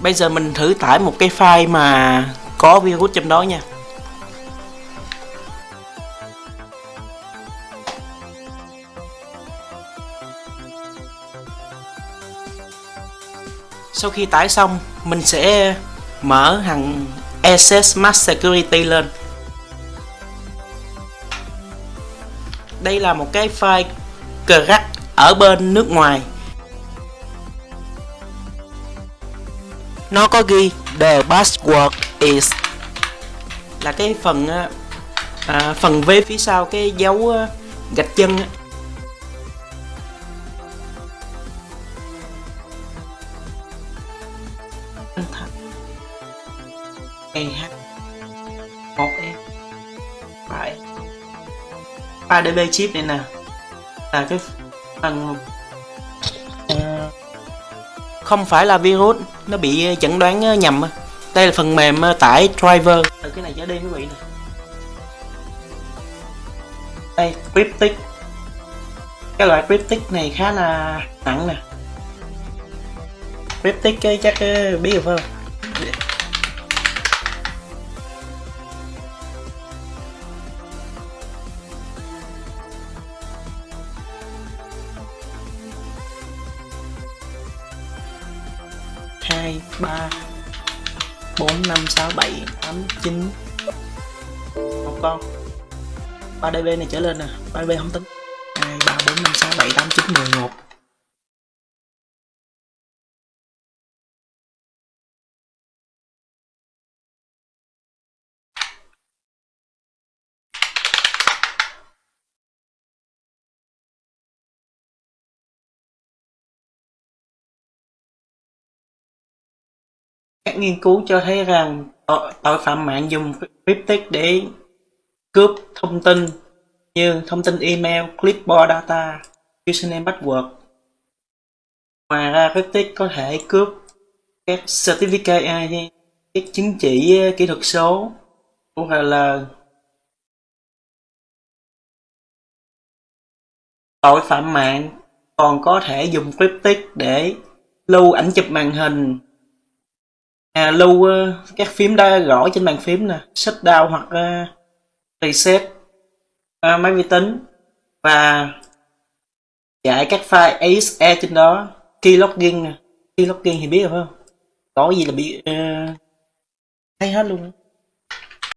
Bây giờ mình thử tải một cái file mà có virus trong đó nha. Sau khi tải xong, mình sẽ mở hằng SS Max Security lên. Đây là một cái file crack ở bên nước ngoài. Nó có ghi the password is là cái phần ờ, à, phần V phía sau cái dấu ờ, gạch chân EH 1E phải 3DB chip này nè. Là cái phần không phải là virus, nó bị ờ, chẩn đoán ờ, nhầm đây là phần mềm ờ, tải driver. Từ cái này trở đi quý vị này đây cryptic cái loại cryptic này khá là nặng nè. Cryptic chắc biết được không? 2 3 4 5 6 7 8 9 một con. 3 db này trở lên nè. 3 db không tính. 2 3 4 5 6 7 8 9 10 Các nghiên cứu cho thấy rằng tội phạm mạng dùng cryptic để cướp thông tin như thông tin email, clipboard data, username password. Ngoài ra cryptic có thể cướp các certificate, các chứng chỉ à, kỹ thuật số hoặc là tội phạm mạng còn có thể dùng cryptic để lưu ảnh chụp màn hình à, lưu uh, các phím đã gõ trên bàn phím nè. Shutdown hoặc uh, reset. Uh, máy vi tính. Và chạy các file ASE trên đó. Keylogin nè. Keylogin thì biết rồi phải không? Có gì là bị uh, thấy hết luôn